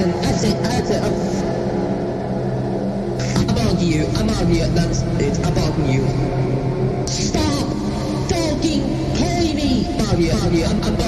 it. I'm bugging you, I'm bugging you, that's it, I'm bugging you. Stop fucking calling me! Bug you, bug you, I'm, I'm you.